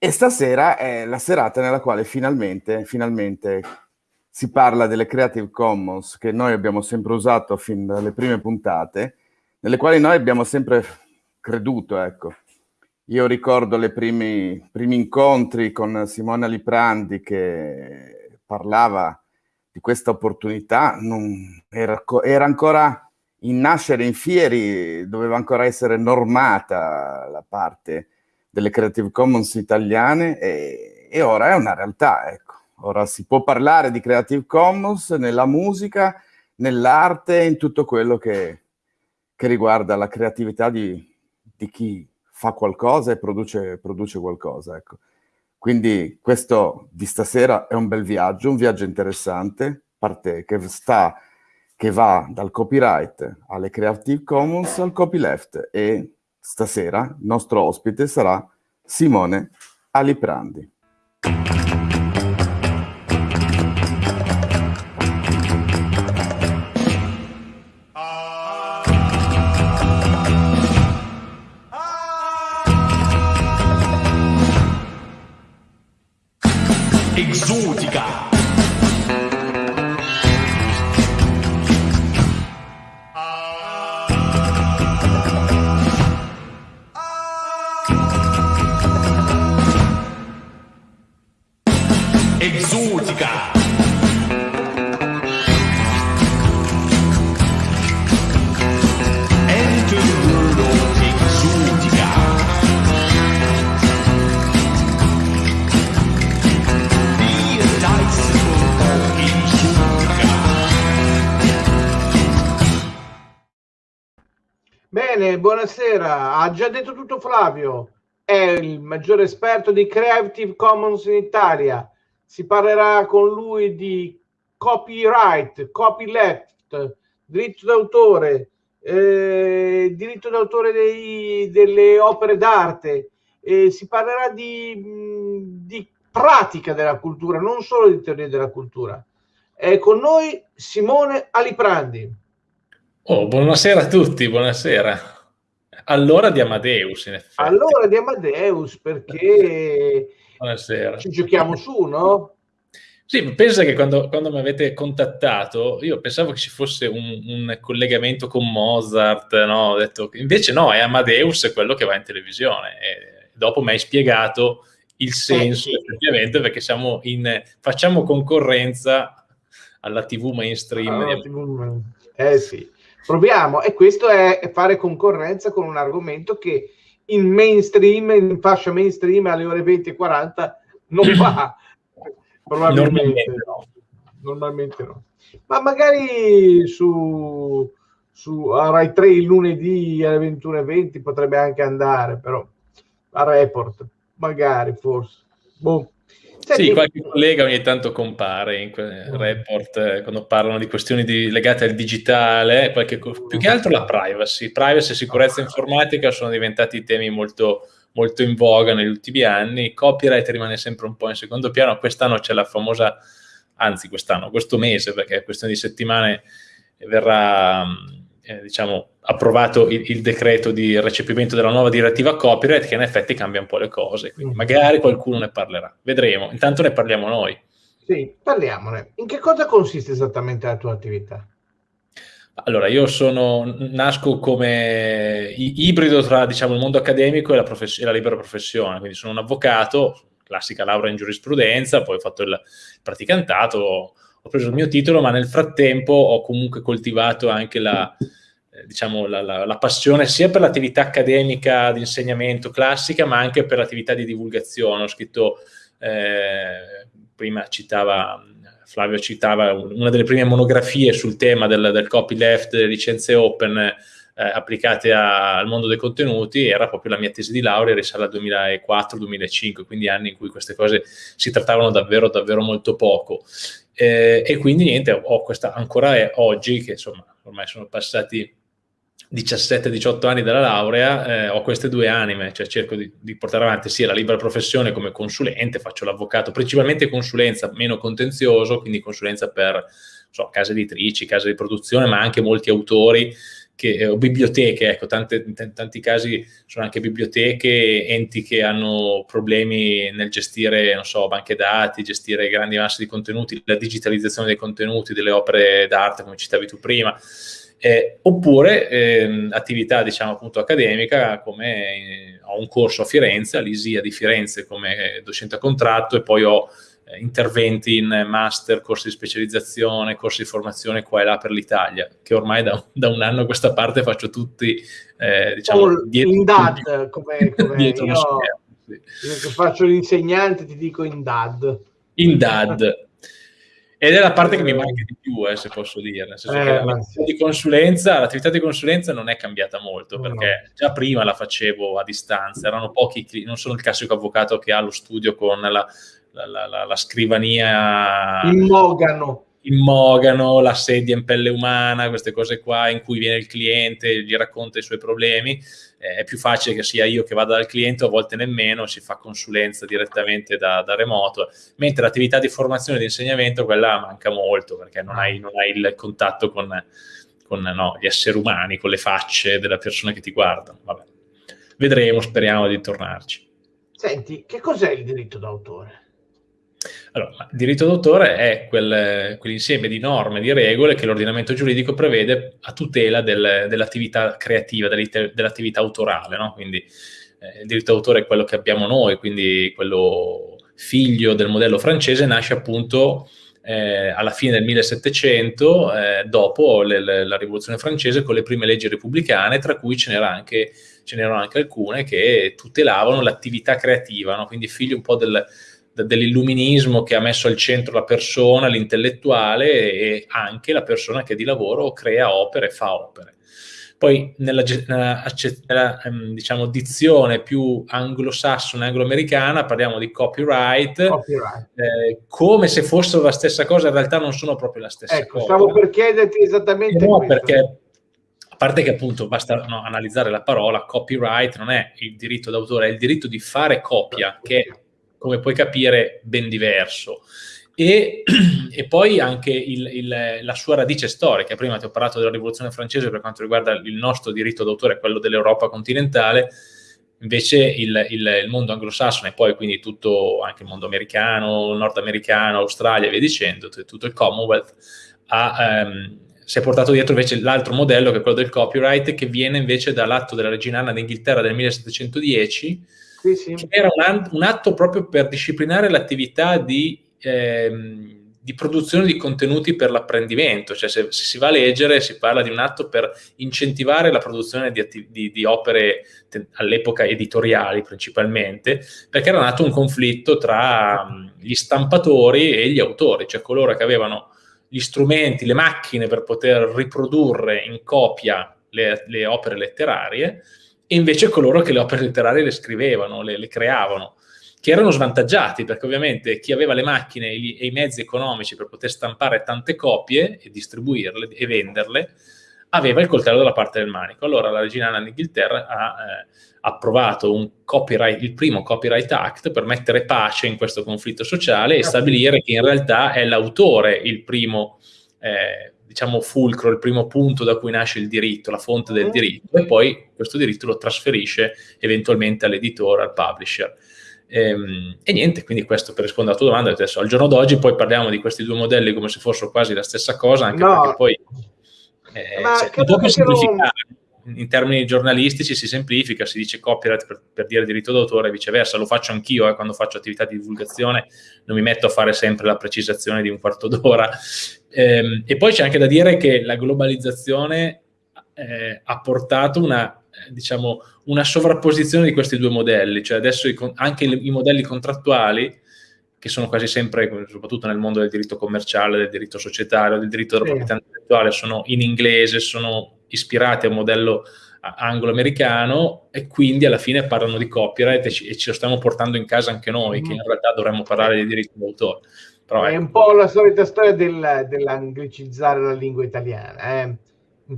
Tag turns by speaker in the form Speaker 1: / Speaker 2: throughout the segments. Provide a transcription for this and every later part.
Speaker 1: E stasera è la serata nella quale finalmente, finalmente si parla delle Creative Commons che noi abbiamo sempre usato fin dalle prime puntate, nelle quali noi abbiamo sempre creduto, ecco. Io ricordo i primi, incontri con Simona Liprandi che parlava di questa opportunità, non, era, era ancora in nascere in Fieri, doveva ancora essere normata la parte delle Creative Commons italiane e, e ora è una realtà, ecco. Ora si può parlare di Creative Commons nella musica, nell'arte, in tutto quello che, che riguarda la creatività di, di, chi fa qualcosa e produce, produce qualcosa. Ecco. Quindi questo di stasera è un bel viaggio, un viaggio interessante, parte che, sta, che va dal copyright alle Creative Commons al copyleft e stasera il nostro ospite sarà Simone Aliprandi.
Speaker 2: Buonasera. Ha già detto tutto Flavio. È il maggiore esperto di Creative Commons in Italia. Si parlerà con lui di copyright, copyleft, diritto d'autore, eh, diritto d'autore dei, delle opere d'arte. Eh, si parlerà di, di pratica della cultura, non solo di teoria della cultura. È con noi Simone Aliprandi.
Speaker 3: Oh, buonasera a tutti, buonasera. Allora di Amadeus, in effetti.
Speaker 2: Allora di Amadeus, perché
Speaker 3: buonasera.
Speaker 2: ci giochiamo su, no?
Speaker 3: Sì, pensa che quando, quando, mi avete contattato, io pensavo che ci fosse un, un collegamento con Mozart, no? Ho detto, invece no, è Amadeus quello che va in televisione. E dopo mi hai spiegato il senso, eh, sì. effettivamente, perché siamo in, facciamo concorrenza alla TV mainstream.
Speaker 2: Ah, TV, eh sì. Proviamo, e questo è fare concorrenza con un argomento che in mainstream, in fascia mainstream alle ore 20 e 40 non va. Probabilmente no. Normalmente no. Ma magari su, su Rai 3 il lunedì alle 21.20 potrebbe anche andare, però a report, magari forse. Boh.
Speaker 3: Senti, sì, qualche collega ogni tanto compare in mm. report eh, quando parlano di questioni di, legate al digitale, qualche, più che altro la privacy. Privacy e sicurezza informatica sono diventati temi molto, molto in voga negli ultimi anni. Copyright rimane sempre un po' in secondo piano. Quest'anno c'è la famosa, anzi quest'anno, questo mese, perché è questione di settimane, verrà eh, diciamo, approvato il, il, decreto di recepimento della nuova direttiva copyright che in effetti cambia un po' le cose, quindi mm. magari qualcuno ne parlerà, vedremo, intanto ne parliamo noi.
Speaker 2: Sì, parliamone. In che cosa consiste esattamente la tua attività?
Speaker 3: Allora, io sono, nasco come ibrido tra diciamo, il mondo accademico e la, e la libera professione, quindi sono un avvocato, classica laurea in giurisprudenza, poi ho fatto il praticantato, ho preso il mio titolo, ma nel frattempo ho comunque coltivato anche la, eh, diciamo, la, la, la, passione sia per l'attività accademica di insegnamento classica, ma anche per l'attività di divulgazione. Ho scritto, eh, prima citava, Flavio citava una delle prime monografie sul tema del, del copyleft, delle licenze open, eh, applicate a, al mondo dei contenuti, era proprio la mia tesi di laurea, risale al 2004-2005, quindi anni in cui queste cose si trattavano davvero, davvero molto poco. Eh, e quindi niente, ho questa ancora oggi, che insomma ormai sono passati 17-18 anni dalla laurea, eh, ho queste due anime, cioè cerco di, di, portare avanti sia la libera professione come consulente, faccio l'avvocato, principalmente consulenza, meno contenzioso, quindi consulenza per so, case editrici, case di produzione, ma anche molti autori che, o biblioteche, ecco, tante, in tanti casi sono anche biblioteche, enti che hanno problemi nel gestire, non so, banche dati, gestire grandi masse di contenuti, la digitalizzazione dei contenuti, delle opere d'arte, come citavi tu prima, eh, oppure eh, attività, diciamo, appunto accademica, come eh, ho un corso a Firenze, all'ISIA di Firenze come docente a contratto e poi ho eh, interventi in master, corsi di specializzazione, corsi di formazione qua e là per l'Italia, che ormai da, da un anno a questa parte faccio tutti, eh, diciamo,
Speaker 2: oh, dietro, in DAD, come, come io, io che faccio l'insegnante ti dico in DAD.
Speaker 3: In DAD. Ed è la parte che mi manca di più, eh, se posso dire. Nel senso eh, che l'attività di, consulenza, l'attività di consulenza non è cambiata molto, perché no. già prima la facevo a distanza, erano pochi, non sono il classico avvocato che ha lo studio con la la, la, la scrivania
Speaker 2: in mogano.
Speaker 3: In mogano, la sedia in pelle umana, queste cose qua in cui viene il cliente, gli racconta i suoi problemi. Eh, è più facile che sia io che vada dal cliente, a volte nemmeno, si fa consulenza direttamente da, da remoto, mentre l'attività di formazione e di insegnamento, quella manca molto, perché non hai, non hai il contatto con, con no, gli esseri umani, con le facce della persona che ti guardano. Vabbè. Vedremo, speriamo di tornarci.
Speaker 2: Senti, che cos'è il diritto d'autore?
Speaker 3: Allora, il diritto d'autore è quel, quell'insieme di norme, di regole che l'ordinamento giuridico prevede a tutela del, dell'attività creativa, dell'attività autorale. No? Quindi eh, il diritto d'autore è quello che abbiamo noi, quindi quello figlio del modello francese, nasce appunto eh, alla fine del 1700, eh, dopo le, le, la rivoluzione francese, con le prime leggi repubblicane, tra cui ce, n'era anche, n'erano anche alcune che tutelavano l'attività creativa, no? quindi figlio un po' del dell'illuminismo che ha messo al centro la persona, l'intellettuale e anche la persona che di lavoro crea opere, fa opere. Poi nella, nella, nella ehm, diciamo, dizione più anglosassone, angloamericana, parliamo di copyright, copyright. Eh, come se fossero la stessa cosa, in realtà non sono proprio la stessa
Speaker 2: ecco,
Speaker 3: cosa.
Speaker 2: Stavo per chiederti esattamente
Speaker 3: no, questo. perché a parte che appunto basta no, analizzare la parola, copyright non è il diritto d'autore, è il diritto di fare copia, che come puoi capire, ben diverso. E, e poi anche il, il, la sua radice storica. Prima ti ho parlato della rivoluzione francese per quanto riguarda il nostro diritto d'autore, quello dell'Europa continentale, invece il, il, il, mondo anglosassone e poi quindi tutto, anche il mondo americano, nordamericano, Australia e via dicendo, tutto il Commonwealth, ha, um, si è portato dietro invece l'altro modello che è quello del copyright che viene invece dall'atto della regina Anna d'Inghilterra del 1710 sì, sì. era un, atto proprio per disciplinare l'attività di, ehm, di, produzione di contenuti per l'apprendimento, cioè se, se, si va a leggere si parla di un atto per incentivare la produzione di, di, di opere all'epoca editoriali principalmente, perché era nato un conflitto tra um, gli stampatori e gli autori, cioè coloro che avevano gli strumenti, le macchine per poter riprodurre in copia le, le opere letterarie e invece coloro che le opere letterarie le scrivevano, le, le creavano, che erano svantaggiati perché ovviamente chi aveva le macchine e, gli, e i mezzi economici per poter stampare tante copie e distribuirle e venderle, aveva il coltello dalla parte del manico. Allora la regina Anna d'Inghilterra ha eh, approvato il primo Copyright Act per mettere pace in questo conflitto sociale e stabilire che in realtà è l'autore il primo eh, diciamo, fulcro, il primo punto da cui nasce il diritto, la fonte del diritto, e poi questo diritto lo trasferisce eventualmente all'editore, al publisher. E, ehm, e, niente, quindi questo per rispondere alla tua domanda, adesso al giorno d'oggi poi parliamo di questi due modelli come se fossero quasi la stessa cosa, anche no. perché poi eh, cioè, dopo semplificare in termini giornalistici si semplifica, si dice copyright per, per dire diritto d'autore e viceversa, lo faccio anch'io eh, quando faccio attività di divulgazione, non mi metto a fare sempre la precisazione di un quarto d'ora. Ehm, e poi c'è anche da dire che la globalizzazione eh, ha portato una, eh, diciamo, una sovrapposizione di questi due modelli, cioè adesso i, anche i, i modelli contrattuali che sono quasi sempre, soprattutto nel mondo del diritto commerciale, del diritto societario, del diritto della proprietà intellettuale, sono in inglese, sono ispirati a un modello anglo-americano e quindi alla fine parlano di copyright e ci, e ce lo stiamo portando in casa anche noi, mm. che in realtà dovremmo parlare di diritto d'autore.
Speaker 2: Però, è ecco. un po' la solita storia del, dell'anglicizzare la lingua italiana. Eh?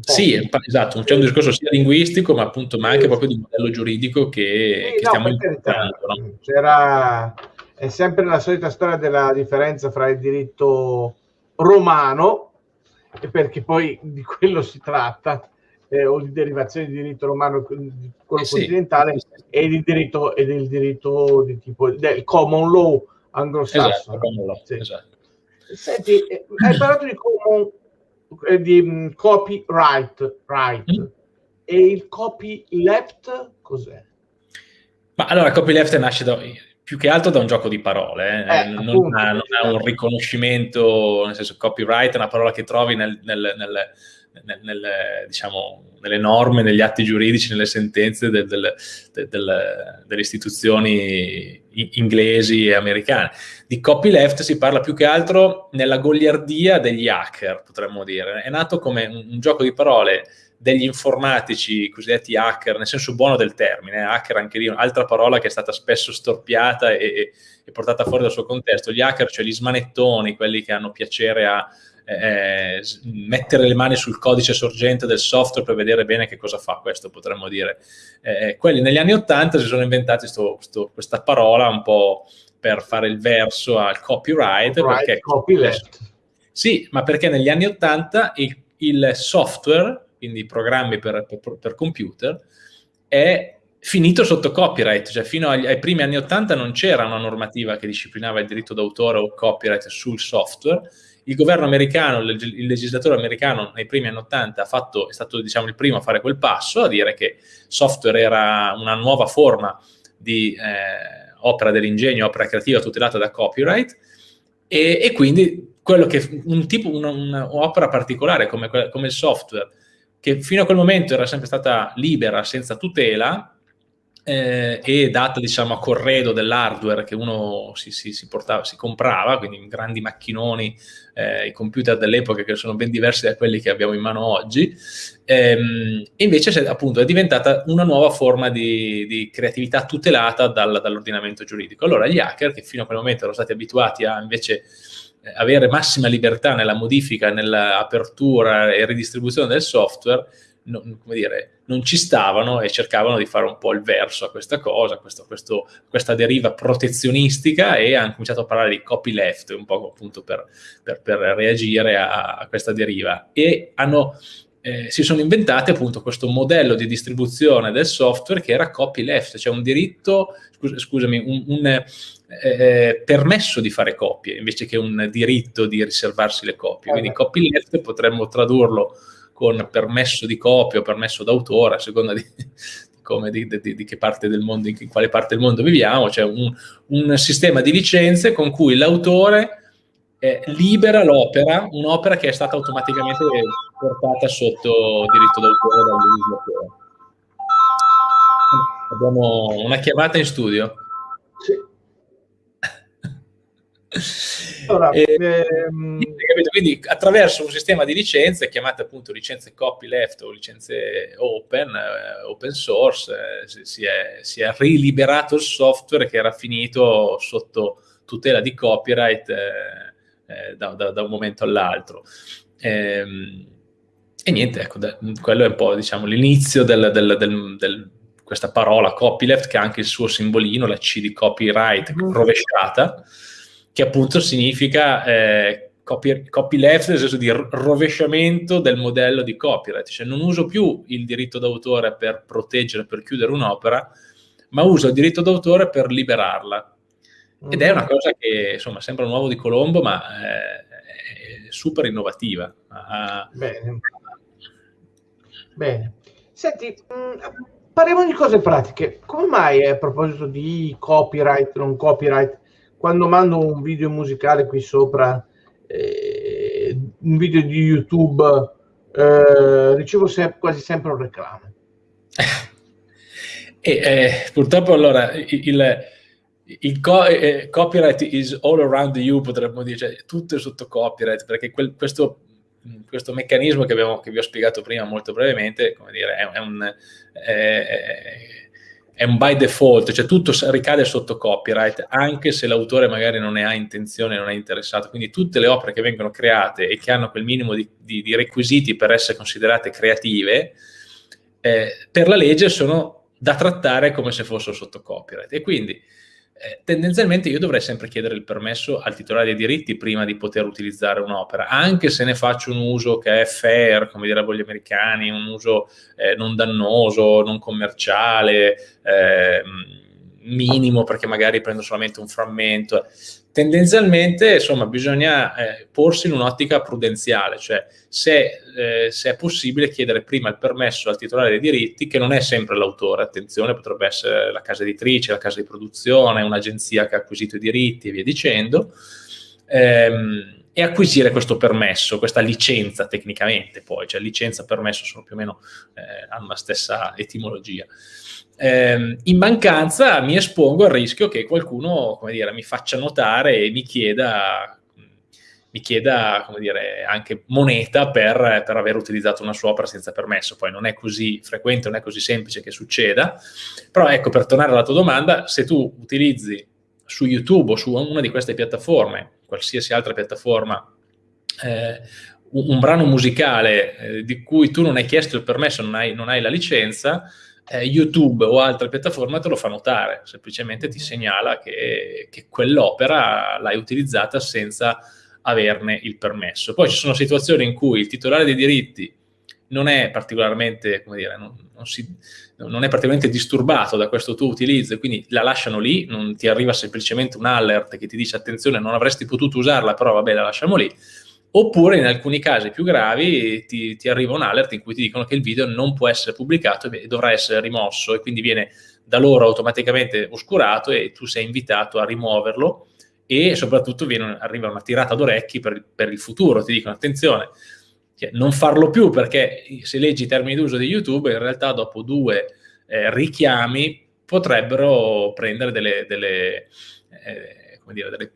Speaker 3: Sì, esatto, c'è un discorso sia linguistico, ma appunto ma anche proprio di modello giuridico che, sì, che no, stiamo
Speaker 2: imparando. No? C'era è sempre la solita storia della differenza fra il diritto romano, perché poi di quello si tratta, eh, o di derivazione di diritto romano, quello
Speaker 3: Eh sì,
Speaker 2: continentale,
Speaker 3: sì, sì.
Speaker 2: e di diritto, e del diritto di tipo del common law
Speaker 3: Esatto,
Speaker 2: anglosassone. Sì.
Speaker 3: esatto.
Speaker 2: Senti, eh, hai parlato di common eh, di mh, copyright right.
Speaker 3: Mm.
Speaker 2: e il copyleft cos'è?
Speaker 3: Ma allora copyleft nasce da, più che altro da un gioco di parole, eh.
Speaker 2: Eh,
Speaker 3: non,
Speaker 2: appunto,
Speaker 3: ha, non ha un riconoscimento, nel senso copyright è una parola che trovi nel, nel, nel, diciamo, nelle norme, negli atti giuridici, nelle sentenze del, del, del, delle istituzioni inglesi e americane. Di copyleft si parla più che altro nella goliardia degli hacker, potremmo dire. È nato come un, un gioco di parole degli informatici cosiddetti hacker, nel senso buono del termine, eh, hacker anche lì, un'altra parola che è stata spesso storpiata e, e- e portata fuori dal suo contesto. Gli hacker, cioè gli smanettoni, quelli che hanno piacere a eh, s- mettere le mani sul codice sorgente del software per vedere bene che cosa fa questo, potremmo dire. Eh, quelli negli anni Ottanta si sono inventati sto- sto- questa parola un po' per fare il verso al copyright,
Speaker 2: Right,
Speaker 3: perché
Speaker 2: copyleft.
Speaker 3: sì, ma perché negli anni 80 il, il software, quindi programmi per, per- per computer, è finito sotto copyright, cioè fino agli, ai primi anni 80 non c'era una normativa che disciplinava il diritto d'autore o copyright sul software. Il governo americano, il, leg- il legislatore americano nei primi anni 80 ha fatto, è stato diciamo, il primo a fare quel passo, a dire che software era una nuova forma di eh, opera dell'ingegno, opera creativa tutelata da copyright e, e quindi quello che un tipo, un'opera particolare come, come il software, che fino a quel momento era sempre stata libera, senza tutela, eh, e data diciamo a corredo dell'hardware che uno si, si- si portava, si comprava, quindi grandi macchinoni, eh, i computer dell'epoca che sono ben diversi da quelli che abbiamo in mano oggi, ehm, invece appunto è diventata una nuova forma di, di creatività tutelata dal- dall'ordinamento giuridico. Allora gli hacker, che fino a quel momento erano stati abituati a invece avere massima libertà nella modifica, nell'apertura e ridistribuzione del software, non, come dire, non ci stavano e cercavano di fare un po' il verso a questa cosa, questo- questo- questa deriva protezionistica e hanno cominciato a parlare di copyleft, un po' appunto per, per- per reagire a, a questa deriva. E hanno, eh, si sono inventati appunto questo modello di distribuzione del software che era copyleft, cioè un diritto, scus- scusami, un, un, eh, permesso di fare copie invece che un diritto di riservarsi le copie. Quindi
Speaker 2: Eh.
Speaker 3: copyleft potremmo tradurlo con permesso di copia o permesso d'autore, a seconda di, di come, di, di- di che parte del mondo, in quale parte del mondo viviamo, cioè un, un sistema di licenze con cui l'autore eh, libera l'opera, un'opera che è stata automaticamente portata sotto diritto d'autore dal legislatore. Abbiamo una chiamata in studio.
Speaker 2: Allora,
Speaker 3: Eh,
Speaker 2: ehm?
Speaker 3: Quindi attraverso un sistema di licenze, chiamate appunto licenze copyleft o licenze open, eh, open source, eh, si, è, si è riliberato il software che era finito sotto tutela di copyright eh, da, da- da un momento all'altro. Ehm, e niente, ecco, da- quello è un po' diciamo, l'inizio del- questa parola copyleft che ha anche il suo simbolino, la C di copyright
Speaker 2: Mhm.
Speaker 3: rovesciata, che appunto significa eh, copy, copyleft nel senso di ro- rovesciamento del modello di copyright, cioè non uso più il diritto d'autore per proteggere, per chiudere un'opera, ma uso il diritto d'autore per liberarla. Ed è una cosa che insomma sembra un uovo di Colombo, ma eh, è super innovativa. Ah,
Speaker 2: Bene. Bene. Senti, mh, parliamo di cose pratiche. Come mai a proposito di copyright, non copyright, quando mando un video musicale qui sopra, eh, un video di YouTube, eh, ricevo se- quasi sempre un reclamo?
Speaker 3: E eh, purtroppo allora il, il- co- eh, copyright is all around you, potremmo dire, cioè, tutto è sotto copyright, perché quel- questo, questo meccanismo che, abbiamo- che vi ho spiegato prima molto brevemente, come dire, è, è un, è- è un by default, cioè tutto ricade sotto copyright, anche se l'autore magari non ne ha intenzione, non è interessato. Quindi tutte le opere che vengono create e che hanno quel minimo di, di- di requisiti per essere considerate creative, eh, per la legge sono da trattare come se fossero sotto copyright. E quindi eh, tendenzialmente io dovrei sempre chiedere il permesso al titolare dei diritti prima di poter utilizzare un'opera, anche se ne faccio un uso che è fair, come direbbero gli americani, un uso eh, non dannoso, non commerciale, eh, minimo perché magari prendo solamente un frammento. Tendenzialmente, insomma, bisogna eh, porsi in un'ottica prudenziale, cioè se, eh, se, è possibile chiedere prima il permesso al titolare dei diritti, che non è sempre l'autore, attenzione, potrebbe essere la casa editrice, la casa di produzione, un'agenzia che ha acquisito i diritti e via dicendo, ehm, e acquisire questo permesso, questa licenza tecnicamente poi, cioè licenza e permesso sono più o meno, eh, hanno la stessa etimologia eh, in mancanza mi espongo al rischio che qualcuno, dire, mi faccia notare e mi chieda, mi chieda dire, anche moneta per, per, aver utilizzato una sua opera senza permesso. Poi non è così frequente, non è così semplice che succeda. Però ecco, per tornare alla tua domanda, se tu utilizzi su YouTube o su una di queste piattaforme, qualsiasi altra piattaforma, eh, un, un, brano musicale eh, di cui tu non hai chiesto il permesso, non hai, non hai la licenza, eh, YouTube o altre piattaforme te lo fa notare, semplicemente ti segnala che, che quell'opera l'hai utilizzata senza averne il permesso. Poi ci sono situazioni in cui il titolare dei diritti non è particolarmente, come dire, non, non, si, non, è particolarmente disturbato da questo tuo utilizzo, quindi la lasciano lì, non ti arriva semplicemente un alert che ti dice attenzione, non avresti potuto usarla, però vabbè, la lasciamo lì oppure in alcuni casi più gravi ti, ti, arriva un alert in cui ti dicono che il video non può essere pubblicato e dovrà essere rimosso e quindi viene da loro automaticamente oscurato e tu sei invitato a rimuoverlo e soprattutto viene, arriva una tirata d'orecchi per, per il futuro, ti dicono attenzione, non farlo più perché se leggi i termini d'uso di YouTube in realtà dopo due eh, richiami potrebbero prendere delle, delle, eh, dire, delle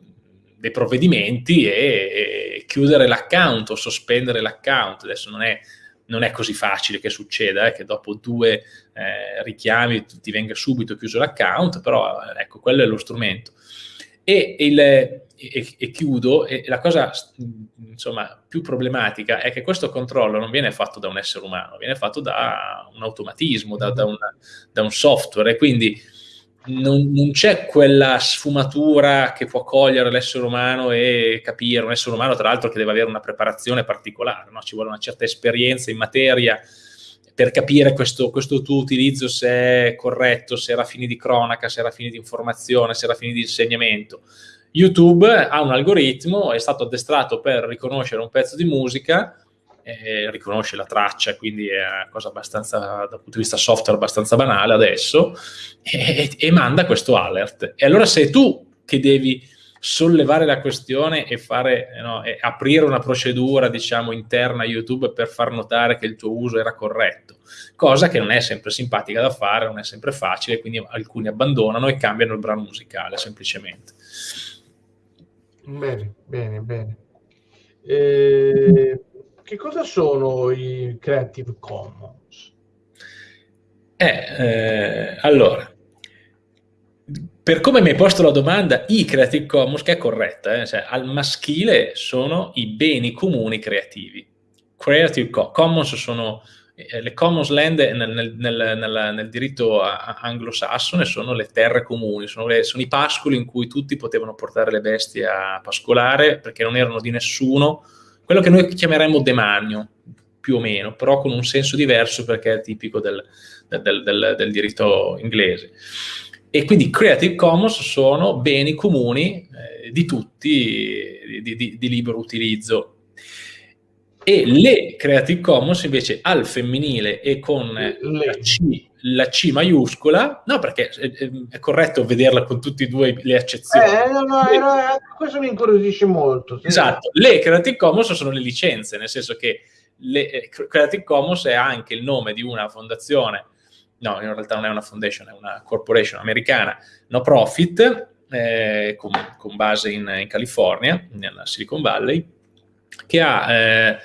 Speaker 3: dei provvedimenti e, e chiudere l'account o sospendere l'account. Adesso non è, non è, così facile che succeda, eh, che dopo due eh, richiami ti venga subito chiuso l'account, però ecco, quello è lo strumento. E, il, e, e chiudo, la cosa insomma, più problematica è che questo controllo non viene fatto da un essere umano, viene fatto da un automatismo, da, da, una, da un software, e quindi non, non c'è quella sfumatura che può cogliere l'essere umano e capire, un essere umano tra l'altro che deve avere una preparazione particolare, no? ci vuole una certa esperienza in materia per capire questo, questo, tuo utilizzo se è corretto, se era fini di cronaca, se era fini di informazione, se era fini di insegnamento. YouTube ha un algoritmo, è stato addestrato per riconoscere un pezzo di musica eh, riconosce la traccia, quindi è una cosa abbastanza, dal punto di vista software, abbastanza banale adesso, e, e manda questo alert. E allora sei tu che devi sollevare la questione e, fare, no, e aprire una procedura, diciamo, interna a YouTube per far notare che il tuo uso era corretto, cosa che non è sempre simpatica da fare, non è sempre facile, quindi alcuni abbandonano e cambiano il brano musicale, semplicemente.
Speaker 2: Bene, bene, bene. Eh, che cosa sono i Creative Commons?
Speaker 3: Eh, eh, allora, per come mi hai posto la domanda, i Creative Commons, che è corretta, eh, cioè, al maschile sono i beni comuni creativi. Creative Commons sono eh, le Commons Land nel, nel, nel, nel diritto anglosassone sono le terre comuni, sono, le, sono, i pascoli in cui tutti potevano portare le bestie a pascolare perché non erano di nessuno, quello che noi chiameremmo demanio, più o meno, però con un senso diverso perché è tipico del, del, del, del diritto inglese. E quindi Creative Commons sono beni comuni eh, di tutti, di, di, di libero utilizzo e le Creative Commons invece al femminile e con la C, la C maiuscola, no perché è, è, corretto vederla con tutte e due le accezioni.
Speaker 2: Eh, no, no, era, questo mi incuriosisce molto.
Speaker 3: Sì. Esatto, le Creative Commons sono le licenze, nel senso che le, eh, Creative Commons è anche il nome di una fondazione, no in realtà non è una foundation, è una corporation americana, no profit, eh, con, con, base in, in California, nella Silicon Valley, che ha eh,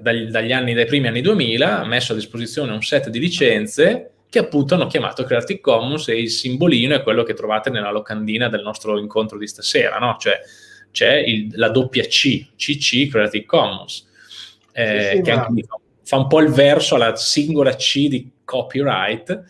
Speaker 3: dagli, dagli, anni, dai primi anni 2000 messo a disposizione un set di licenze che appunto hanno chiamato Creative Commons e il simbolino è quello che trovate nella locandina del nostro incontro di stasera, no? Cioè c'è la doppia C, CC Creative Commons, eh, sì, sì, che anche fa un po' il verso alla singola C di copyright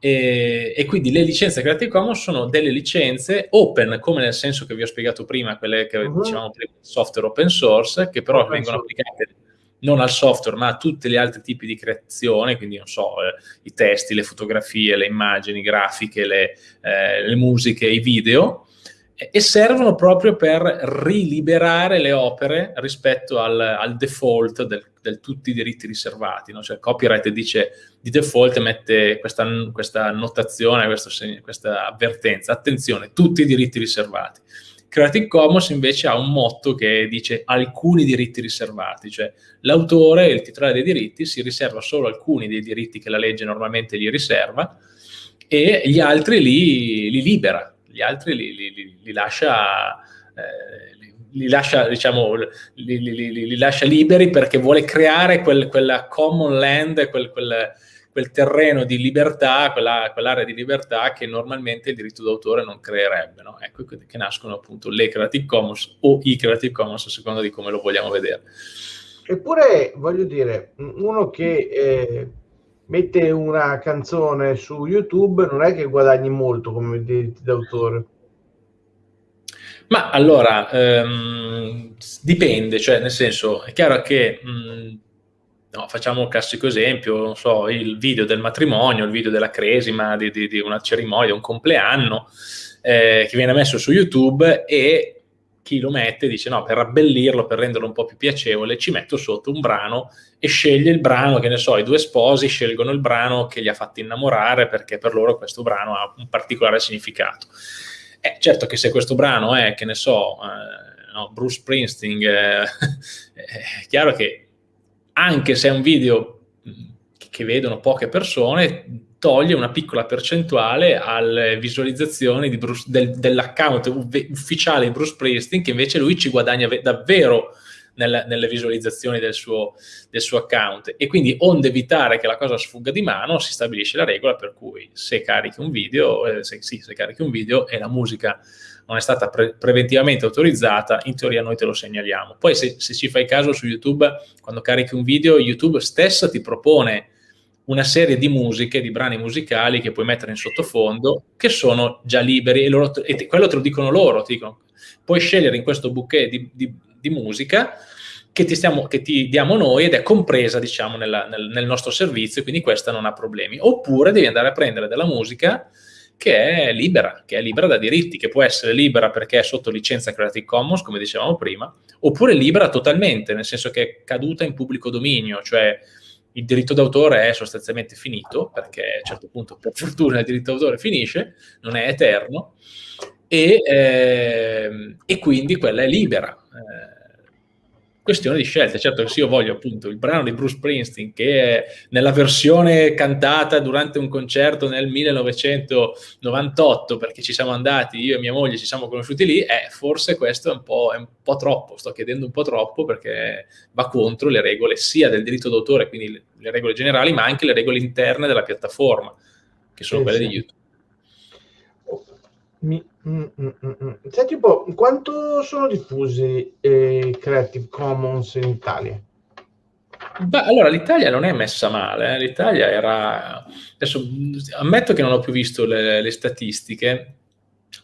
Speaker 3: E, e, quindi le licenze Creative Commons sono delle licenze open, come nel senso che vi ho spiegato prima, quelle che uh-huh. dicevamo prima, software open source, che però open vengono source. applicate non al software, ma a tutti gli altri tipi di creazione, quindi non so, eh, i testi, le fotografie, le immagini, grafiche, le, eh, le musiche, i video, e servono proprio per riliberare le opere rispetto al, al default del, del, tutti i diritti riservati. No? Cioè, copyright dice di default mette questa, questa notazione, questo, questa avvertenza, attenzione, tutti i diritti riservati. Creative Commons invece ha un motto che dice alcuni diritti riservati, cioè l'autore, il titolare dei diritti, si riserva solo alcuni dei diritti che la legge normalmente gli riserva e gli altri li, li libera, gli altri li, li, li lascia... Eh, li lascia, diciamo, li, li, li, lascia, liberi perché vuole creare quel, quella common land, quel, quel, quel terreno di libertà, quella, quell'area di libertà che normalmente il diritto d'autore non creerebbe. No? Ecco che nascono appunto le Creative Commons o i Creative Commons a seconda di come lo vogliamo vedere.
Speaker 2: Eppure, voglio dire, uno che eh, mette una canzone su YouTube non è che guadagni molto come diritti d'autore.
Speaker 3: Ma allora, ehm, dipende, cioè nel senso, è chiaro che mh, no, facciamo un classico esempio, non so, il video del matrimonio, il video della cresima, di, di, di una cerimonia, un compleanno, eh, che viene messo su YouTube e chi lo mette dice no, per abbellirlo, per renderlo un po' più piacevole, ci metto sotto un brano e sceglie il brano, che ne so, i due sposi scelgono il brano che li ha fatti innamorare perché per loro questo brano ha un particolare significato. Eh, certo che se questo brano è, che ne so, eh, no, Bruce Springsteen, eh, è chiaro che anche se è un video che vedono poche persone, toglie una piccola percentuale alle visualizzazioni del, dell'account ufficiale di Bruce Springsteen, che invece lui ci guadagna davvero nelle, nelle visualizzazioni del suo, del suo, account. E quindi, onde evitare che la cosa sfugga di mano, si stabilisce la regola per cui se carichi un video, eh, se, sì, se carichi un video e la musica non è stata pre preventivamente autorizzata, in teoria noi te lo segnaliamo. Poi se, se ci fai caso su YouTube, quando carichi un video, YouTube stessa ti propone una serie di musiche, di brani musicali che puoi mettere in sottofondo, che sono già liberi e, loro, e quello te lo dicono loro, ti dicono, puoi scegliere in questo bouquet di, di, di musica che ti, stiamo, che ti, diamo noi ed è compresa, diciamo, nella, nel, nel, nostro servizio, quindi questa non ha problemi. Oppure devi andare a prendere della musica che è libera, che è libera da diritti, che può essere libera perché è sotto licenza Creative Commons, come dicevamo prima, oppure libera totalmente, nel senso che è caduta in pubblico dominio, cioè il diritto d'autore è sostanzialmente finito, perché a un certo punto, per fortuna, il diritto d'autore finisce, non è eterno, e, eh, e quindi quella è libera. Eh, questione di scelta. Certo che se io voglio appunto il brano di Bruce Springsteen che è nella versione cantata durante un concerto nel 1998 perché ci siamo andati, io e mia moglie ci siamo conosciuti lì, eh, forse questo è un, po', è un po' troppo, sto chiedendo un po' troppo perché va contro le regole sia del diritto d'autore, quindi le, le regole generali, ma anche le regole interne della piattaforma, che sono sì, quelle sì. di YouTube.
Speaker 2: Mi, mm, mm, mm, mm. Senti un po', quanto sono diffusi eh, Creative Commons in Italia?
Speaker 3: Beh, allora l'Italia non è messa male, eh. l'Italia era... Adesso ammetto che non ho più visto le, le statistiche,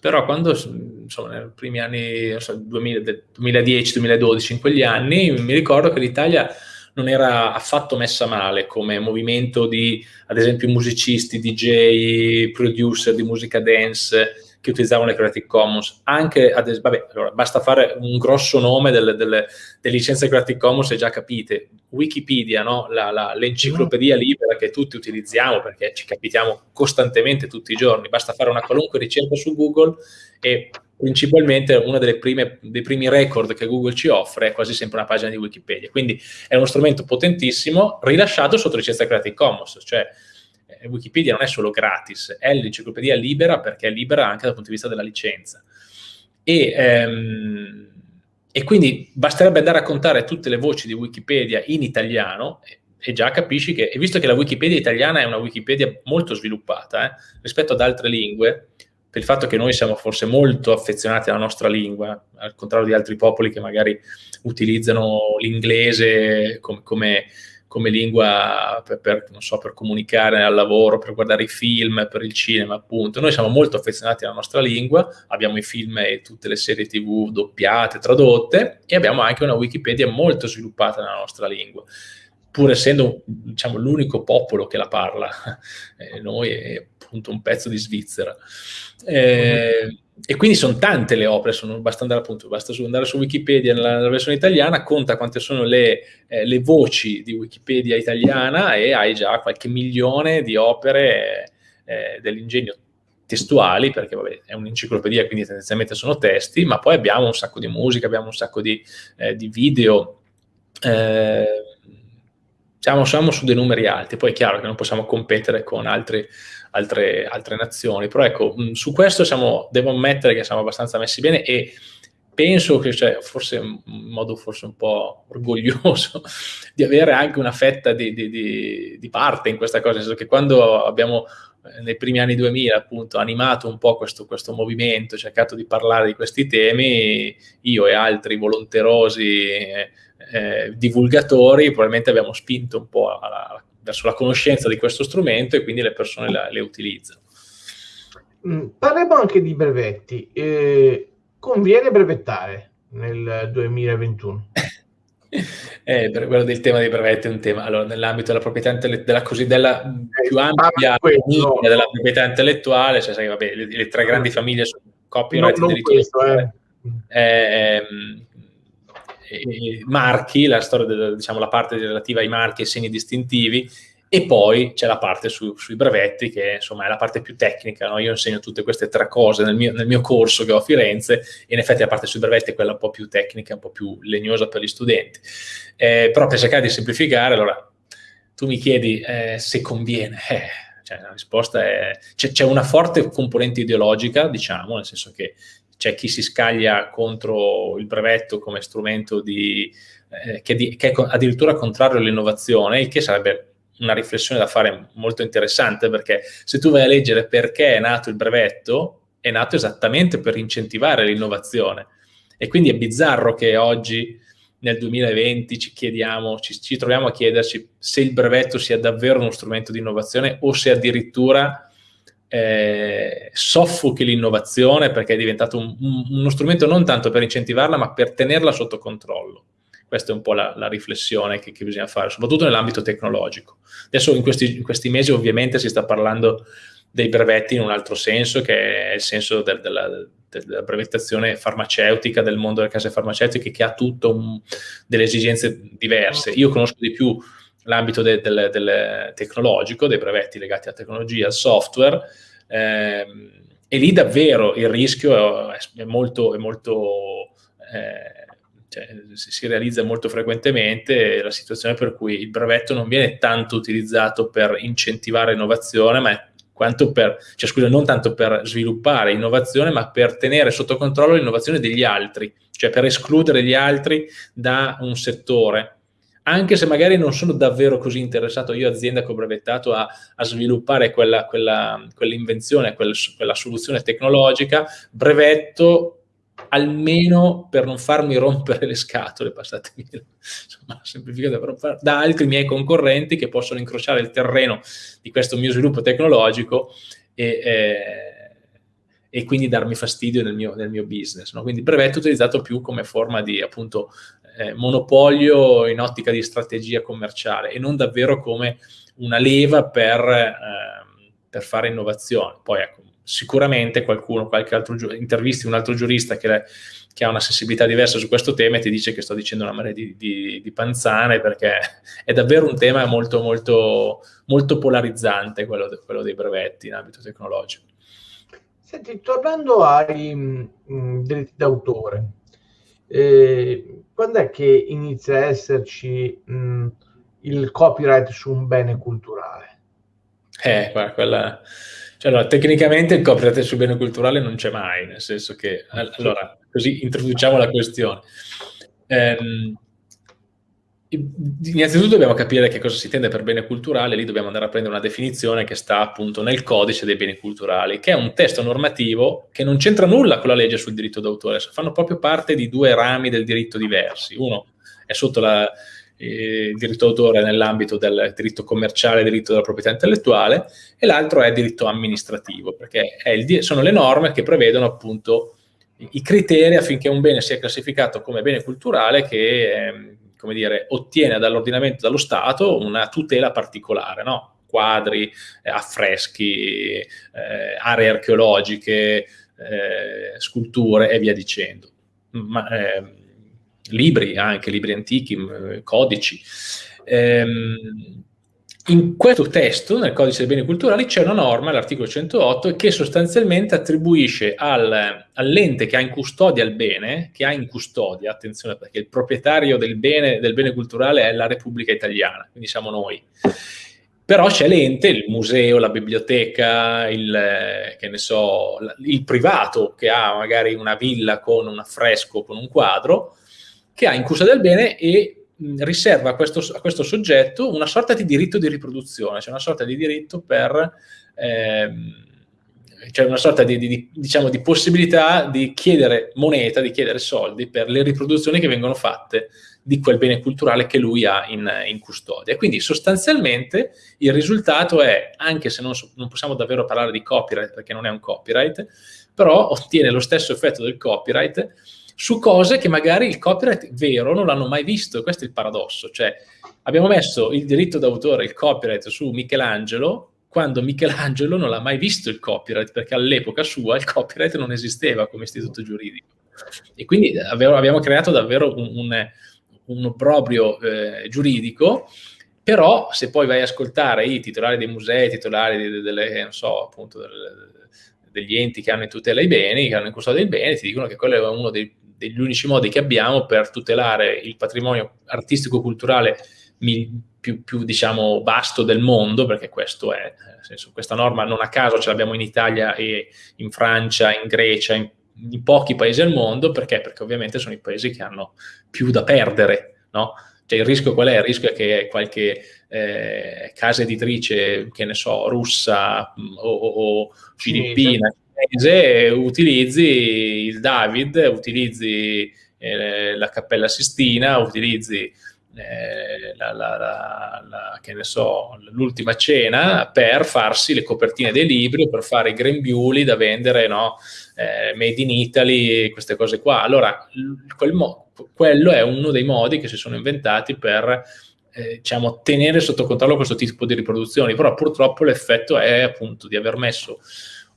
Speaker 3: però quando, insomma, nei primi anni, so, 2010-2012, in quegli anni, mi ricordo che l'Italia non era affatto messa male come movimento di, ad esempio, musicisti, DJ, producer di musica dance, che utilizzavano le Creative Commons. Anche, ad, vabbè, allora, basta fare un grosso nome delle, delle, delle licenze Creative Commons e già capite. Wikipedia, no? l'enciclopedia libera che tutti utilizziamo perché ci capitiamo costantemente tutti i giorni. Basta fare una qualunque ricerca su Google e principalmente uno dei primi record che Google ci offre è quasi sempre una pagina di Wikipedia. Quindi è uno strumento potentissimo rilasciato sotto licenza Creative Commons, cioè eh, Wikipedia non è solo gratis, è l'enciclopedia libera perché è libera anche dal punto di vista della licenza. E, ehm, e quindi basterebbe andare a contare tutte le voci di Wikipedia in italiano e, e già capisci che, e visto che la Wikipedia italiana è una Wikipedia molto sviluppata eh, rispetto ad altre lingue, per il fatto che noi siamo forse molto affezionati alla nostra lingua, al contrario di altri popoli che magari utilizzano l'inglese come, come come lingua per, per, so, per, comunicare al lavoro, per guardare i film, per il cinema, appunto. Noi siamo molto affezionati alla nostra lingua, abbiamo i film e tutte le serie tv doppiate, tradotte, e abbiamo anche una Wikipedia molto sviluppata nella nostra lingua pur essendo diciamo, l'unico popolo che la parla, eh, noi appunto un pezzo di Svizzera. Eh, e quindi sono tante le opere, sono, basta, andare, appunto, basta andare su Wikipedia nella, nella, versione italiana, conta quante sono le, eh, le, voci di Wikipedia italiana e hai già qualche milione di opere eh, dell'ingegno testuali, perché vabbè, è un'enciclopedia, quindi tendenzialmente sono testi, ma poi abbiamo un sacco di musica, abbiamo un sacco di, eh, di video, eh, siamo, siamo, su dei numeri alti, poi è chiaro che non possiamo competere con altri, altre, altre, nazioni, però ecco, su questo siamo, devo ammettere che siamo abbastanza messi bene e penso che, cioè, forse in modo forse un po' orgoglioso, di avere anche una fetta di, di, di, di parte in questa cosa, nel senso che quando abbiamo eh, nei primi anni 2000 appunto animato un po' questo, questo movimento, cercato di parlare di questi temi, io e altri volonterosi eh, eh, divulgatori probabilmente abbiamo spinto un po' alla, verso la conoscenza di questo strumento e quindi le persone la, le utilizzano.
Speaker 2: Mm, parliamo anche di brevetti. Eh, conviene brevettare nel 2021?
Speaker 3: Eh, quello del tema dei brevetti è un tema, allora, nell'ambito della proprietà intellettuale, della cosiddetta eh, più ampia famiglia della proprietà intellettuale, cioè, sai, vabbè, le, le, tre grandi famiglie sono copyright, no, diritto questo, eh. eh, marchi, la storia, del, diciamo la parte relativa ai marchi e segni distintivi, e poi c'è la parte su, sui brevetti, che insomma è la parte più tecnica. No? Io insegno tutte queste tre cose nel mio, nel mio, corso che ho a Firenze, e in effetti la parte sui brevetti è quella un po' più tecnica, un po' più legnosa per gli studenti. Eh, però per cercare di semplificare, allora, tu mi chiedi eh, se conviene. Eh, cioè, la risposta è... C'è una forte componente ideologica, diciamo, nel senso che c'è chi si scaglia contro il brevetto come strumento di, eh, che, di, che, è addirittura contrario all'innovazione, il che sarebbe una riflessione da fare molto interessante, perché se tu vai a leggere perché è nato il brevetto, è nato esattamente per incentivare l'innovazione. E quindi è bizzarro che oggi, nel 2020, ci chiediamo, ci, ci troviamo a chiederci se il brevetto sia davvero uno strumento di innovazione o se addirittura eh, soffochi l'innovazione perché è diventato un, un, uno strumento non tanto per incentivarla ma per tenerla sotto controllo. Questa è un po' la, la riflessione che, che, bisogna fare, soprattutto nell'ambito tecnologico. Adesso in questi, in questi, mesi ovviamente si sta parlando dei brevetti in un altro senso, che è il senso del, della, della, brevettazione farmaceutica, del mondo delle case farmaceutiche, che ha tutto delle esigenze diverse. Io conosco di più l'ambito de, del, del tecnologico, dei brevetti legati alla tecnologia, al software, ehm, e lì davvero il rischio è, è molto, è molto eh, cioè, si realizza molto frequentemente la situazione per cui il brevetto non viene tanto utilizzato per incentivare innovazione, ma quanto per, cioè scusa, non tanto per sviluppare innovazione, ma per tenere sotto controllo l'innovazione degli altri, cioè per escludere gli altri da un settore anche se magari non sono davvero così interessato io azienda che ho brevettato a, a sviluppare quella, quella, quell'invenzione, quella, quella soluzione tecnologica, brevetto almeno per non farmi rompere le scatole, passatemi insomma, semplificato, però da altri miei concorrenti che possono incrociare il terreno di questo mio sviluppo tecnologico e, eh, e quindi darmi fastidio nel mio, nel mio business. No? Quindi brevetto utilizzato più come forma di appunto eh, monopolio in ottica di strategia commerciale e non davvero come una leva per, eh, per fare innovazione. Poi ecco, sicuramente qualcuno, qualche altro intervisti un altro giurista che, che, ha una sensibilità diversa su questo tema e ti dice che sto dicendo una marea di, di, di panzane perché è davvero un tema molto, molto, molto polarizzante quello, de, quello dei brevetti in ambito tecnologico.
Speaker 2: Senti, tornando ai mh, mm, diritti d'autore, eh, quando è che inizia a esserci mh, il copyright su un bene culturale?
Speaker 3: Eh, guarda, quella... Cioè, allora, tecnicamente il copyright sul bene culturale non c'è mai, nel senso che... Allora, così introduciamo la questione. Ehm, innanzitutto dobbiamo capire che cosa si intende per bene culturale, lì dobbiamo andare a prendere una definizione che sta appunto nel codice dei beni culturali, che è un testo normativo che non c'entra nulla con la legge sul diritto d'autore, fanno proprio parte di due rami del diritto diversi. Uno è sotto la, il diritto d'autore nell'ambito del diritto commerciale, diritto della proprietà intellettuale, e l'altro è diritto amministrativo, perché il, sono le norme che prevedono appunto i criteri affinché un bene sia classificato come bene culturale che eh, come dire, ottiene dall'ordinamento, dallo Stato, una tutela particolare, no? quadri, eh, affreschi, eh, aree archeologiche, eh, sculture e via dicendo. Ma, ehm, libri anche, libri antichi, codici. Ehm, in questo testo, nel codice dei beni culturali, c'è una norma, l'articolo 108, che sostanzialmente attribuisce al, all'ente che ha in custodia il bene, che ha in custodia, attenzione perché il proprietario del bene, del bene culturale è la Repubblica Italiana, quindi siamo noi. Però c'è l'ente, il museo, la biblioteca, il, so, il privato che ha magari una villa con un affresco, con un quadro, che ha in custodia del bene e riserva a questo, a questo, soggetto una sorta di diritto di riproduzione, cioè una sorta di diritto per... Ehm, cioè una sorta di, di, diciamo, di, possibilità di chiedere moneta, di chiedere soldi per le riproduzioni che vengono fatte di quel bene culturale che lui ha in, in custodia. Quindi sostanzialmente il risultato è, anche se non, non, possiamo davvero parlare di copyright perché non è un copyright, però ottiene lo stesso effetto del copyright su cose che magari il copyright vero non l'hanno mai visto, questo è il paradosso, cioè abbiamo messo il diritto d'autore, il copyright su Michelangelo, quando Michelangelo non l'ha mai visto il copyright, perché all'epoca sua il copyright non esisteva come istituto giuridico. E quindi abbiamo creato davvero un, un, un obbrobrio eh, giuridico, però se poi vai a ascoltare i titolari dei musei, i titolari delle, delle, so, appunto, delle, degli enti che hanno in tutela i beni, che hanno in custodia i beni, ti dicono che quello è uno dei degli unici modi che abbiamo per tutelare il patrimonio artistico-culturale più, più, diciamo, vasto del mondo, perché questo è, senso, questa norma non a caso ce l'abbiamo in Italia e in Francia, in Grecia, in, in, pochi paesi al mondo, perché? Perché ovviamente sono i paesi che hanno più da perdere, no? Cioè il rischio qual è? Il rischio è che qualche eh, casa editrice, che ne so, russa o, o, o filippina, mese utilizzi il David, utilizzi eh, la Cappella Sistina, utilizzi eh, la, la, la, so, l'ultima cena per farsi le copertine dei libri, per fare i grembiuli da vendere, no? eh, made in Italy, queste cose qua. Allora, mo- quello è uno dei modi che si sono inventati per eh, diciamo, tenere sotto controllo questo tipo di riproduzioni, però purtroppo l'effetto è appunto di aver messo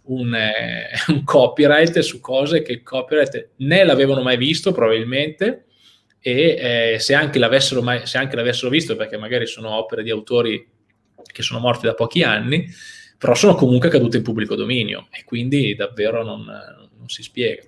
Speaker 3: un, eh, un, copyright su cose che il copyright né l'avevano mai visto probabilmente e eh, se, anche l'avessero mai, se anche l'avessero visto perché magari sono opere di autori che sono morti da pochi anni però sono comunque cadute in pubblico dominio e quindi davvero non, non si spiega.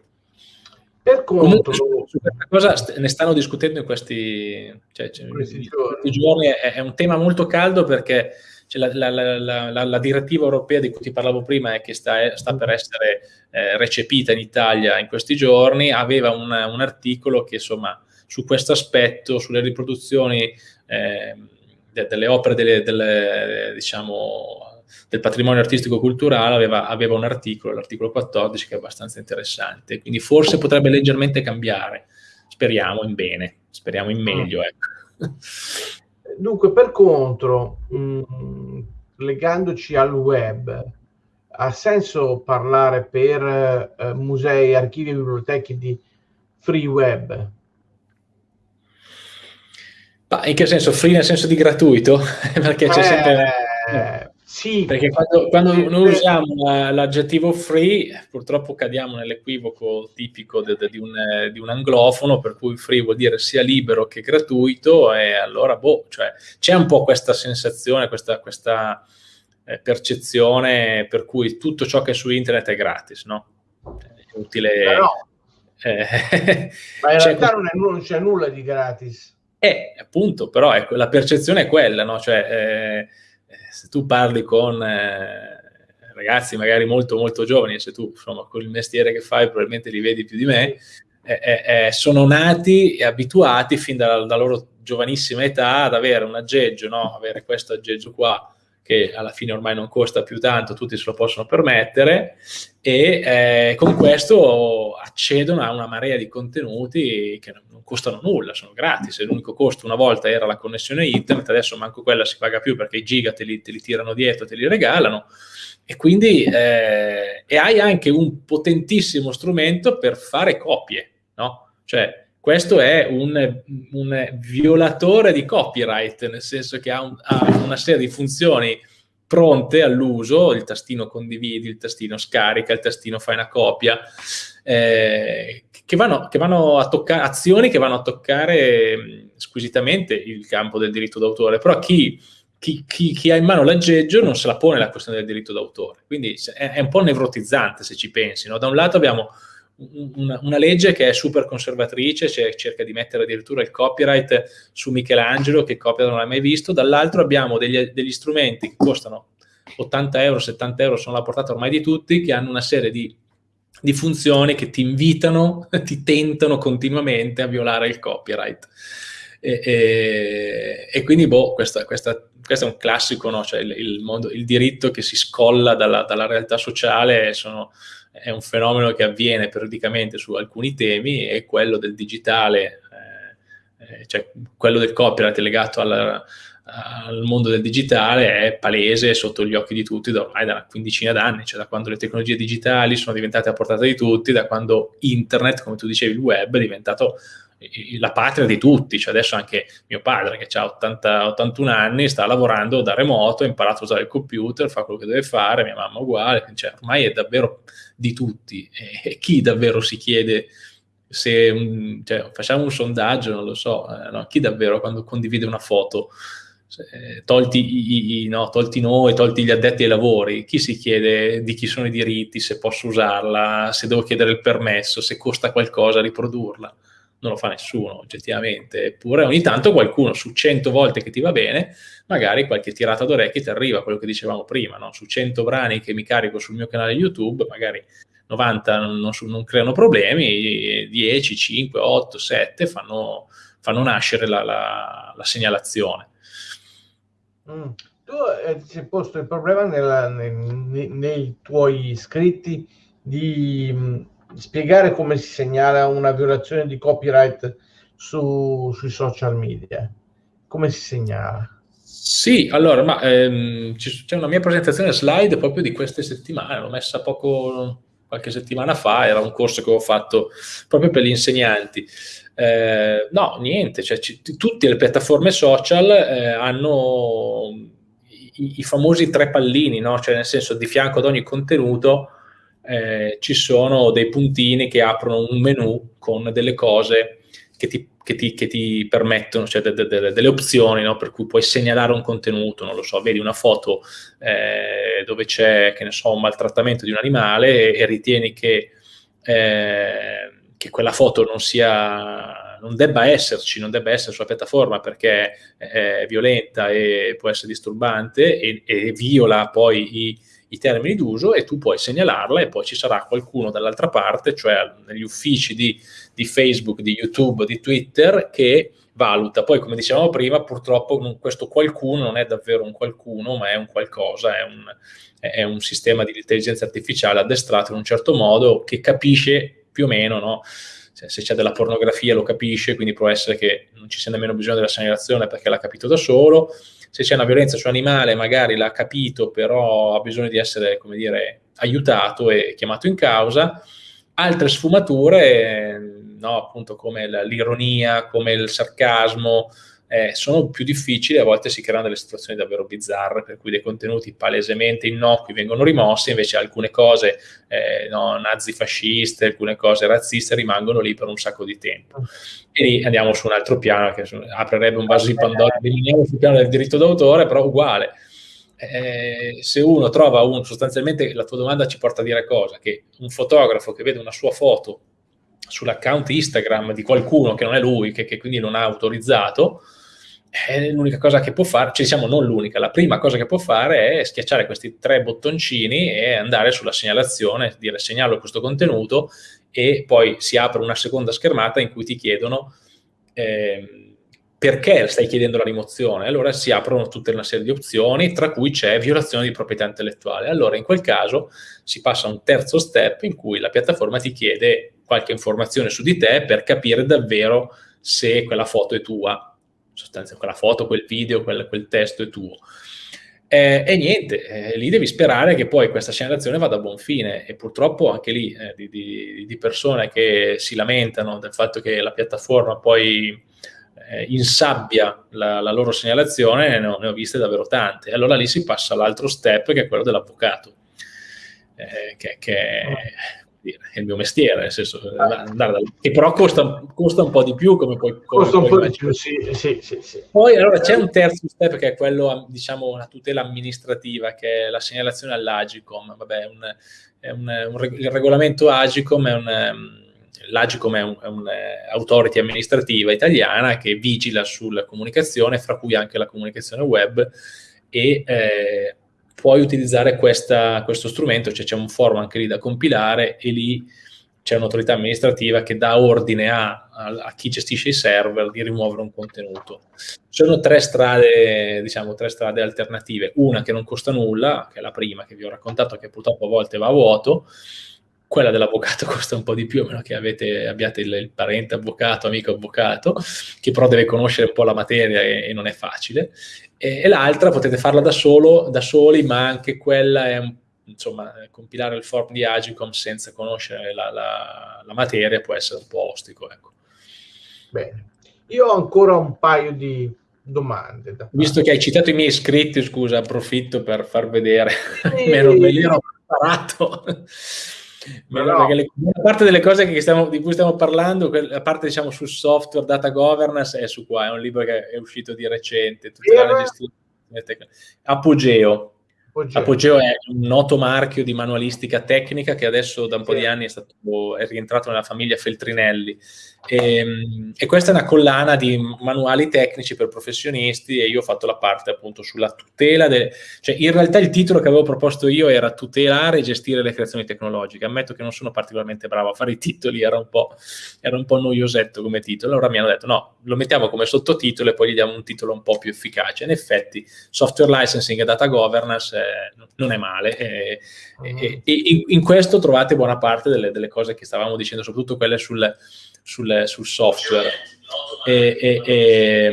Speaker 3: Per contro, su, questa cosa ne stanno discutendo in questi, cioè, cioè, in questi giorni, è, è un tema molto caldo perché cioè la, la, la, la, direttiva europea di cui ti parlavo prima e che sta, sta per essere eh, recepita in Italia in questi giorni, aveva un, un articolo che insomma su questo aspetto, sulle riproduzioni eh, de, delle opere delle, delle, diciamo, del patrimonio artistico-culturale, aveva, aveva, un articolo, l'articolo 14, che è abbastanza interessante. Quindi forse potrebbe leggermente cambiare. Speriamo in bene, speriamo in meglio. Ecco.
Speaker 2: Dunque, per contro, mh, mm, legandoci al web, ha senso parlare per eh, musei, archivi e biblioteche di free web?
Speaker 3: Ma in che senso? Free nel senso di gratuito? Perché c'è eh, sempre... Sì. Perché quando, quando noi usiamo l'aggettivo free, purtroppo cadiamo nell'equivoco tipico de, de, di, un, di, un, anglofono, per cui free vuol dire sia libero che gratuito, e allora, boh, cioè, c'è un po' questa sensazione, questa, questa eh, percezione per cui tutto ciò che è su internet è gratis, no? È utile... Però,
Speaker 2: eh, ma in realtà non, è, non, c'è nulla di gratis.
Speaker 3: Eh, appunto, però ecco, la percezione è quella, no? Cioè... Eh, se tu parli con eh, ragazzi magari molto molto giovani, se tu insomma con il mestiere che fai probabilmente li vedi più di me, eh, eh, eh, sono nati e abituati fin dalla, dalla, loro giovanissima età ad avere un aggeggio, no? avere questo aggeggio qua che alla fine ormai non costa più tanto, tutti se lo possono permettere e eh, con questo accedono a una marea di contenuti che non costano nulla, sono gratis, l'unico costo una volta era la connessione internet, adesso manco quella si paga più perché i giga te li, te li tirano dietro, te li regalano e quindi eh, e hai anche un potentissimo strumento per fare copie, no? Cioè questo è un, un, violatore di copyright, nel senso che ha, un, ha, una serie di funzioni pronte all'uso, il tastino condividi, il tastino scarica, il tastino fai una copia, eh, che, vanno, che vanno a toccare, azioni che vanno a toccare squisitamente il campo del diritto d'autore, però chi, chi, chi, chi, ha in mano l'aggeggio non se la pone la questione del diritto d'autore, quindi è, è un po' nevrotizzante se ci pensi, no? da un lato abbiamo una, una, legge che è super conservatrice, cioè cerca di mettere addirittura il copyright su Michelangelo, che copyright non l'ha mai visto, dall'altro abbiamo degli, degli, strumenti che costano 80 euro, 70 euro, sono la portata ormai di tutti, che hanno una serie di, di funzioni che ti invitano, ti tentano continuamente a violare il copyright. E, e, e quindi, boh, questo è un classico, no? cioè il, il, mondo, il diritto che si scolla dalla, dalla realtà sociale sono è un fenomeno che avviene periodicamente su alcuni temi e quello del digitale, eh, eh cioè quello del copyright legato alla, al mondo del digitale è palese sotto gli occhi di tutti da ormai da una quindicina d'anni, cioè da quando le tecnologie digitali sono diventate a portata di tutti, da quando internet, come tu dicevi, il web è diventato la patria di tutti, cioè adesso anche mio padre che ha 80, 81 anni sta lavorando da remoto, ha imparato a usare il computer, fa quello che deve fare, mia mamma uguale, cioè ormai è davvero di tutti. E, chi davvero si chiede se cioè, facciamo un sondaggio, non lo so, eh, no? chi davvero quando condivide una foto eh, tolti, i, no, tolti, noi, tolti gli addetti ai lavori, chi si chiede di chi sono i diritti, se posso usarla, se devo chiedere il permesso, se costa qualcosa riprodurla non lo fa nessuno oggettivamente, eppure ogni tanto qualcuno su 100 volte che ti va bene, magari qualche tirata d'orecchie ti arriva, quello che dicevamo prima, no? su 100 brani che mi carico sul mio canale YouTube, magari 90 non, non, non creano problemi, 10, 5, 8, 7 fanno, fanno nascere la, la, la segnalazione.
Speaker 2: Mm. Tu eh, ti sei posto il problema nella, nei, nei tuoi scritti di mm, spiegare come si segnala una violazione di copyright su, sui social media. Come si segnala?
Speaker 3: Sì, allora, ma ehm, c'è una mia presentazione slide proprio di queste settimane, l'ho messa poco, qualche settimana fa, era un corso che ho fatto proprio per gli insegnanti. Eh, no, niente, cioè, tutte le piattaforme social eh, hanno i, i, famosi tre pallini, no? cioè nel senso di fianco ad ogni contenuto eh, ci sono dei puntini che aprono un menu con delle cose che ti, che ti, che ti permettono, cioè de, de, de, delle opzioni, no? per cui puoi segnalare un contenuto, non lo so, vedi una foto eh, dove c'è, che ne so, un maltrattamento di un animale e, e ritieni che, eh, che quella foto non sia non debba esserci, non debba essere sulla piattaforma perché è violenta e può essere disturbante e, e viola poi i, i termini d'uso e tu puoi segnalarla e poi ci sarà qualcuno dall'altra parte, cioè negli uffici di, di Facebook, di YouTube, di Twitter, che valuta. Poi, come dicevamo prima, purtroppo questo qualcuno non è davvero un qualcuno, ma è un qualcosa, è un, è un sistema di intelligenza artificiale addestrato in un certo modo che capisce più o meno, no? se c'è della pornografia lo capisce, quindi può essere che non ci sia nemmeno bisogno della segnalazione perché l'ha capito da solo, se c'è una violenza su animale magari l'ha capito, però ha bisogno di essere, come dire, aiutato e chiamato in causa. Altre sfumature, no, appunto come l'ironia, come il sarcasmo, eh, sono più difficili, a volte si creano delle situazioni davvero bizzarre, per cui dei contenuti palesemente innocui vengono rimossi, invece alcune cose eh, no, nazifasciste, alcune cose razziste rimangono lì per un sacco di tempo. E lì andiamo su un altro piano, che aprirebbe un vaso di Pandora, rimaniamo sul piano del diritto d'autore, però uguale. Eh, se uno trova un, sostanzialmente la tua domanda ci porta a dire cosa? Che un fotografo che vede una sua foto sull'account Instagram di qualcuno che non è lui, che, che quindi non ha autorizzato, l'unica cosa che può fare, cioè diciamo non l'unica, la prima cosa che può fare è schiacciare questi tre bottoncini e andare sulla segnalazione, dire segnalo questo contenuto e poi si apre una seconda schermata in cui ti chiedono eh, perché stai chiedendo la rimozione? Allora si aprono tutta una serie di opzioni, tra cui c'è violazione di proprietà intellettuale. Allora in quel caso si passa a un terzo step in cui la piattaforma ti chiede qualche informazione su di te per capire davvero se quella foto è tua, sostanzialmente quella foto, quel video, quel, quel testo è tuo. Eh, e niente, eh, lì devi sperare che poi questa segnalazione vada a buon fine e purtroppo anche lì eh, di, di, di, persone che si lamentano del fatto che la piattaforma poi eh, insabbia la, la, loro segnalazione, ne ho, ne ho, viste davvero tante. Allora lì si passa all'altro step che è quello dell'avvocato, eh, che, che è il mio mestiere, nel senso, andare da, che però costa, costa, un po' di più come poi...
Speaker 2: Costa un po' di più, sì, sì, sì, sì.
Speaker 3: Poi allora c'è un terzo step che è quello, diciamo, una tutela amministrativa, che è la segnalazione all'Agicom. Vabbè, un, un, un, il regolamento Agicom è un l'Agicom è un'autority un, uh, amministrativa italiana che vigila sulla comunicazione, fra cui anche la comunicazione web, e eh, puoi utilizzare questa, questo strumento, cioè c'è un forum anche lì da compilare e lì c'è un'autorità amministrativa che dà ordine a, a, a, chi gestisce i server di rimuovere un contenuto. Sono tre strade, diciamo, tre strade alternative. Una che non costa nulla, che è la prima che vi ho raccontato, che purtroppo a volte va a vuoto, quella dell'avvocato costa un po' di più, a meno che avete, abbiate il, il, parente avvocato, amico avvocato, che però deve conoscere un po' la materia e, e non è facile. E, e, l'altra potete farla da, solo, da soli, ma anche quella è un insomma, compilare il form di Agicom senza conoscere la, la, la materia può essere un po' ostico. Ecco.
Speaker 2: Bene, io ho ancora un paio di domande.
Speaker 3: Visto che hai citato i miei iscritti, scusa, approfitto per far vedere, e... me, me li ero preparato. Ma no. le, a parte delle cose stiamo, di cui stiamo parlando, a parte diciamo sul software data governance, è su qua, è un libro che è uscito di recente, tutta la gestione. Apogeo, Apogeo. Apogeo è un noto marchio di manualistica tecnica che adesso da un po' di anni è, stato, è rientrato nella famiglia Feltrinelli. E, ehm, e, questa è una collana di manuali tecnici per professionisti e io ho fatto la parte appunto sulla tutela, de, cioè in realtà il titolo che avevo proposto io era tutelare e gestire le creazioni tecnologiche. Ammetto che non sono particolarmente bravo a fare i titoli, era un po', era un po noiosetto come titolo. Allora mi hanno detto no, lo mettiamo come sottotitolo e poi gli diamo un titolo un po' più efficace. In effetti software licensing e data governance eh, non è male e, e, e in, in, questo trovate buona parte delle, delle cose che stavamo dicendo, soprattutto quelle sul sul, sul software. E, e, e,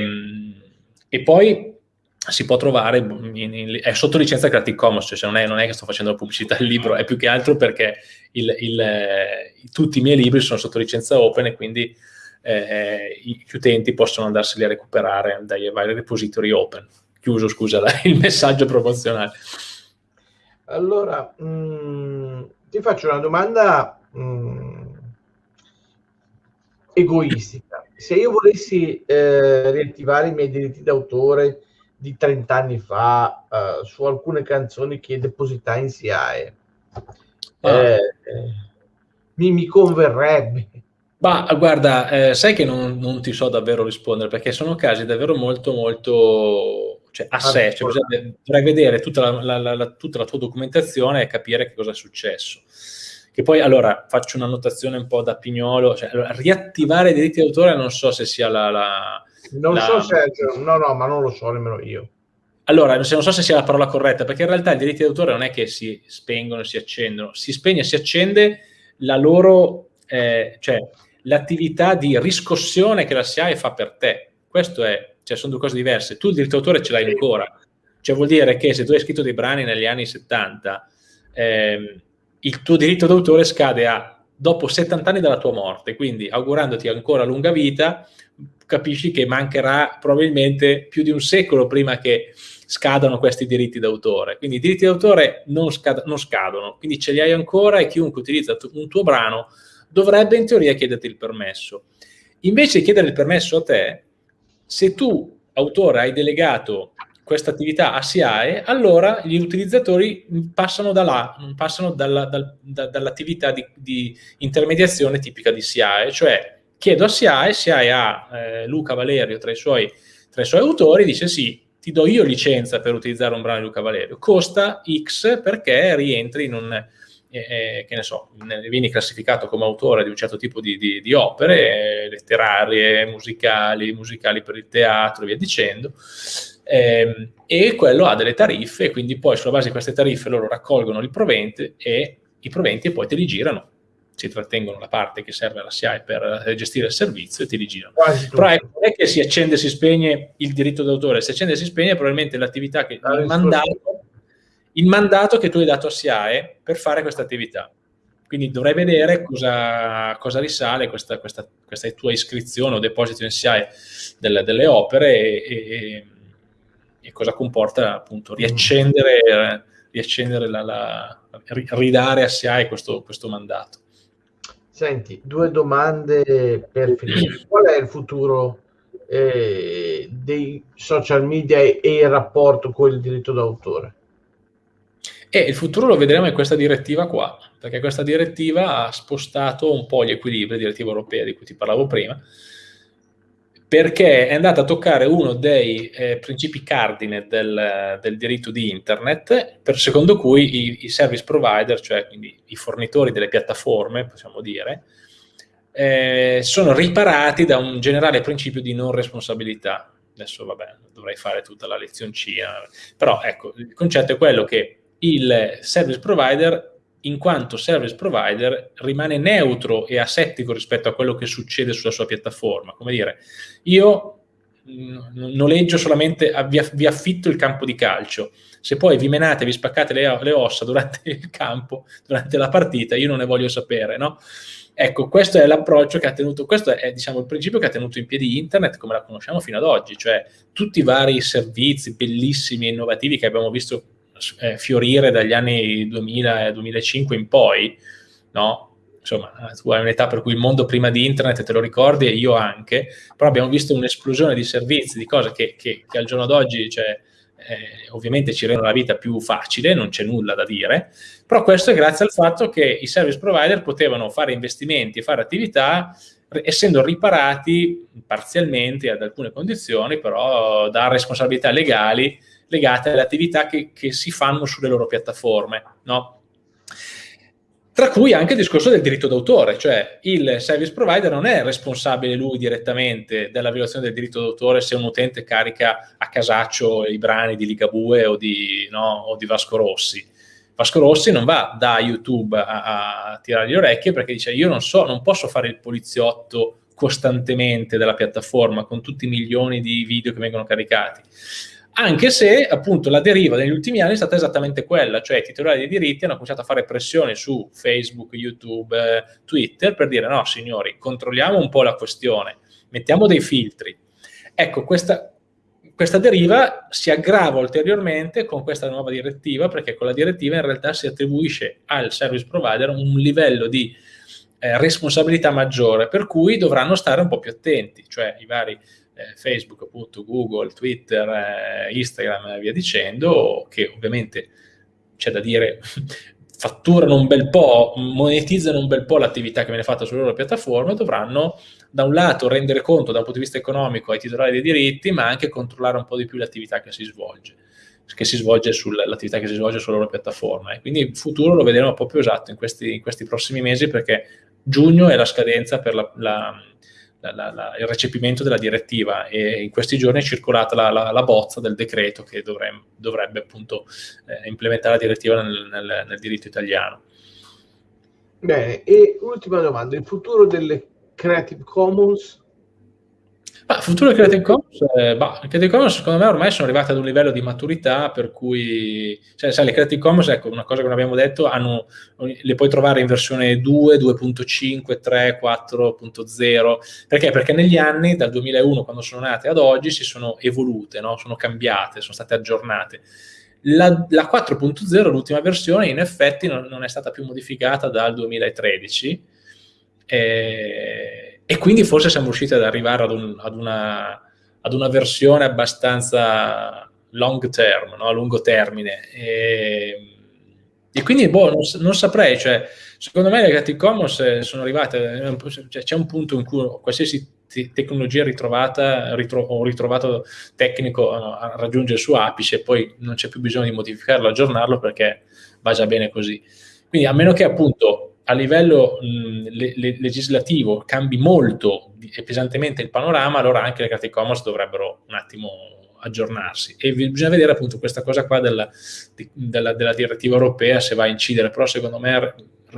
Speaker 3: e, poi si può trovare, in, in, è sotto licenza Creative Commons, cioè non è, non è, che sto facendo la pubblicità del libro, è più che altro perché il, il, tutti i miei libri sono sotto licenza open e quindi eh, gli utenti possono andarseli a recuperare dai vari repository open. Chiuso, scusa, il messaggio promozionale.
Speaker 2: Allora, mh, mm, ti faccio una domanda mh, mm, egoistica. Se io volessi eh, riattivare i miei diritti d'autore di 30 anni fa eh, su alcune canzoni che depositai in SIAE, ah. eh, mi, mi converrebbe.
Speaker 3: Ma guarda, eh, sai che non, non, ti so davvero rispondere perché sono casi davvero molto, molto cioè, a sé. Cioè, dovrei vedere tutta la, la, la, tutta la, tua documentazione e capire che cosa è successo. Che poi, allora, faccio una notazione un po' da pignolo, cioè, allora, riattivare i diritti d'autore non so se sia la... la
Speaker 2: non la... so se... No, no, ma non lo so nemmeno io.
Speaker 3: Allora, non so se sia la parola corretta, perché in realtà i diritti d'autore non è che si spengono e si accendono, si spegne e si accende la loro, eh, cioè l'attività di riscossione che la SIAE fa per te. Questo è, cioè sono due cose diverse. Tu il diritto d'autore ce l'hai ancora, cioè vuol dire che se tu hai scritto dei brani negli anni 70, eh, il tuo diritto d'autore scade a, dopo 70 anni dalla tua morte, quindi augurandoti ancora lunga vita, capisci che mancherà probabilmente più di un secolo prima che scadano questi diritti d'autore. Quindi i diritti d'autore non, scad- non scadono, quindi ce li hai ancora e chiunque utilizza un tuo brano dovrebbe in teoria chiederti il permesso. Invece di chiedere il permesso a te, se tu, autore, hai delegato questa attività a SIAE, allora gli utilizzatori passano da là, passano dalla, dal, da, dall'attività di, di, intermediazione tipica di SIAE, cioè chiedo a SIAE, SIAE ha eh, Luca Valerio tra i, suoi, tra i suoi autori, dice sì, ti do io licenza per utilizzare un brano di Luca Valerio, costa X perché rientri in un, eh, che ne so, vieni classificato come autore di un certo tipo di, di, di opere letterarie, musicali, musicali per il teatro e via dicendo, eh, e quello ha delle tariffe quindi poi sulla base di queste tariffe loro raccolgono il provente e i proventi e poi te li girano si trattengono la parte che serve alla SIAE per eh, gestire il servizio e ti rigirano. Però ecco, non è che si accende e si spegne il diritto d'autore, si accende e si spegne probabilmente l'attività che il mandato, il mandato che tu hai dato a SIAE per fare questa attività. Quindi dovrai vedere cosa, cosa risale questa, questa, questa, tua iscrizione o deposito in SIAE delle, delle opere e, e, e, cosa comporta appunto riaccendere, riaccendere la, la, ridare a SIAE questo, questo mandato.
Speaker 2: Senti, due domande per finire. Qual è il futuro eh, dei social media e, il rapporto con il diritto d'autore?
Speaker 3: E il futuro lo vedremo in questa direttiva qua, perché questa direttiva ha spostato un po' gli equilibri, direttiva europea di cui ti parlavo prima, perché è andata a toccare uno dei eh, principi cardine del, del, diritto di internet, per secondo cui i, i service provider, cioè quindi i fornitori delle piattaforme, possiamo dire, eh, sono riparati da un generale principio di non responsabilità. Adesso, vabbè, dovrei fare tutta la lezioncina, però ecco, il concetto è quello che il service provider in quanto service provider rimane neutro e asettico rispetto a quello che succede sulla sua piattaforma. Come dire, io mm, noleggio solamente, vi, affitto il campo di calcio, se poi vi menate, vi spaccate le, le, ossa durante il campo, durante la partita, io non ne voglio sapere, no? Ecco, questo è l'approccio che ha tenuto, questo è diciamo il principio che ha tenuto in piedi internet come la conosciamo fino ad oggi, cioè tutti i vari servizi bellissimi e innovativi che abbiamo visto eh, fiorire dagli anni 2000 e 2005 in poi, no? Insomma, tu hai un'età per cui il mondo prima di internet te lo ricordi e io anche, però abbiamo visto un'esplosione di servizi, di cose che, che, che al giorno d'oggi, cioè, eh, ovviamente ci rendono la vita più facile, non c'è nulla da dire, però questo è grazie al fatto che i service provider potevano fare investimenti e fare attività essendo riparati parzialmente ad alcune condizioni, però da responsabilità legali legate alle attività che, che si fanno sulle loro piattaforme, no? Tra cui anche il discorso del diritto d'autore, cioè il service provider non è responsabile lui direttamente della violazione del diritto d'autore se un utente carica a casaccio i brani di Ligabue o di, no, o di Vasco Rossi. Vasco Rossi non va da YouTube a, a tirare le orecchie perché dice io non so, non posso fare il poliziotto costantemente della piattaforma con tutti i milioni di video che vengono caricati anche se appunto la deriva negli ultimi anni è stata esattamente quella, cioè i titolari dei diritti hanno cominciato a fare pressione su Facebook, YouTube, eh, Twitter per dire no signori, controlliamo un po' la questione, mettiamo dei filtri. Ecco, questa, questa deriva si aggrava ulteriormente con questa nuova direttiva perché con la direttiva in realtà si attribuisce al service provider un livello di eh, responsabilità maggiore per cui dovranno stare un po' più attenti, cioè i vari Facebook, appunto, Google, Twitter, eh, Instagram e via dicendo, che ovviamente c'è da dire fatturano un bel po', monetizzano un bel po' l'attività che viene fatta sulle loro piattaforme, dovranno da un lato rendere conto dal punto di vista economico ai titolari dei diritti, ma anche controllare un po' di più l'attività che si svolge che si svolge sull'attività che si svolge sulla loro piattaforma. E quindi il futuro lo vedremo più esatto in questi, in questi prossimi mesi perché giugno è la scadenza per la, la la, la, il recepimento della direttiva e in questi giorni è circolata la, la bozza del decreto che dovrebbe, dovrebbe appunto eh, implementare la direttiva nel, nel, nel diritto italiano.
Speaker 2: Bene, e ultima domanda, il futuro delle Creative Commons
Speaker 3: ma futuro Creative Commons, eh, bah, Creative Commons secondo me ormai sono arrivate ad un livello di maturità per cui, cioè, sai, le Creative Commons, ecco, una cosa che non abbiamo detto, hanno, le puoi trovare in versione 2, 2.5, 3, 4.0, perché? Perché negli anni, dal 2001 quando sono nate ad oggi, si sono evolute, no? sono cambiate, sono state aggiornate. La, la 4.0, l'ultima versione, in effetti non, non, è stata più modificata dal 2013, eh, e quindi forse siamo riusciti ad arrivare ad, un, ad, una, ad una, versione abbastanza long term, no? a lungo termine. E, e quindi boh, non, non, saprei, cioè, secondo me le Creative Commons eh, sono arrivate, cioè, c'è un punto in cui qualsiasi tecnologia ritrovata ritro, o ritrovato tecnico uh, raggiunge il suo apice poi non c'è più bisogno di modificarlo, aggiornarlo perché va già bene così. Quindi a meno che appunto a livello mh, le, le, legislativo cambi molto e pesantemente il panorama, allora anche le Creative Commons dovrebbero un attimo aggiornarsi. E bisogna vedere appunto questa cosa qua della, della, della direttiva europea se va a incidere, però secondo me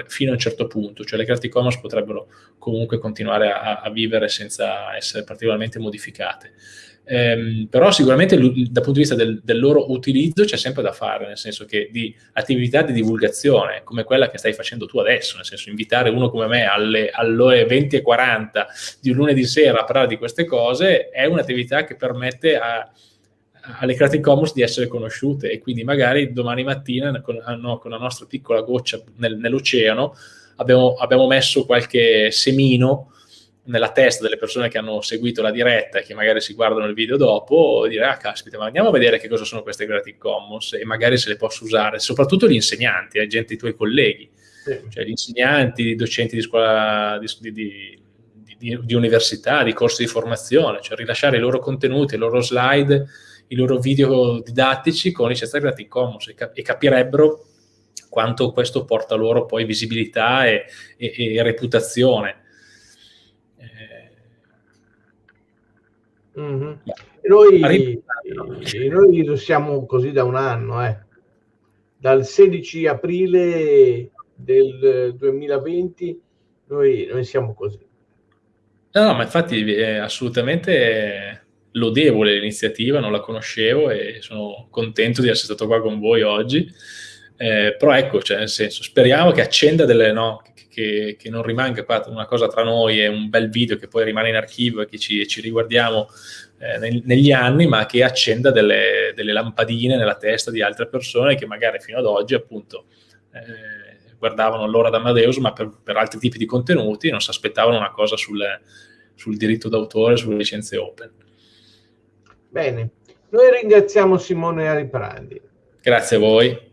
Speaker 3: fino a un certo punto, cioè le Creative Commons potrebbero comunque continuare a, a vivere senza essere particolarmente modificate. Ehm, però sicuramente dal punto di vista del, del, loro utilizzo c'è sempre da fare, nel senso che di attività di divulgazione, come quella che stai facendo tu adesso, nel senso invitare uno come me alle, alle 20.40 di un lunedì sera a parlare di queste cose, è un'attività che permette a, alle Creative Commons di essere conosciute e quindi magari domani mattina con, ah, no, con la nostra piccola goccia nel, nell'oceano abbiamo, abbiamo, messo qualche semino nella testa delle persone che hanno seguito la diretta e che magari si guardano il video dopo dire ah caspita ma andiamo a vedere che cosa sono queste Creative Commons e magari se le posso usare soprattutto gli insegnanti, eh, gente, i tuoi colleghi sì. cioè gli insegnanti, i docenti di scuola di, di, di, di università, di corsi di formazione cioè rilasciare i loro contenuti, i loro slide i loro video didattici con licenza Creative Commons e, cap- e, capirebbero quanto questo porta loro poi visibilità e, e, e reputazione.
Speaker 2: Eh... Mm-hmm. Noi, noi lo siamo così da un anno, eh. dal 16 aprile del 2020 noi, noi siamo così.
Speaker 3: No, no, ma infatti è assolutamente lodevole l'iniziativa, non la conoscevo e sono contento di essere stato qua con voi oggi. Eh, però ecco, cioè, nel senso, speriamo che accenda delle, no, che, che, non rimanga una cosa tra noi e un bel video che poi rimane in archivio e che ci, ci riguardiamo eh, neg negli anni, ma che accenda delle, delle, lampadine nella testa di altre persone che magari fino ad oggi appunto eh, guardavano l'ora d'Amadeus, ma per, per, altri tipi di contenuti non si aspettavano una cosa sul, sul diritto d'autore, sulle licenze open.
Speaker 2: Bene, noi ringraziamo Simone Ariprandi.
Speaker 3: Grazie a voi.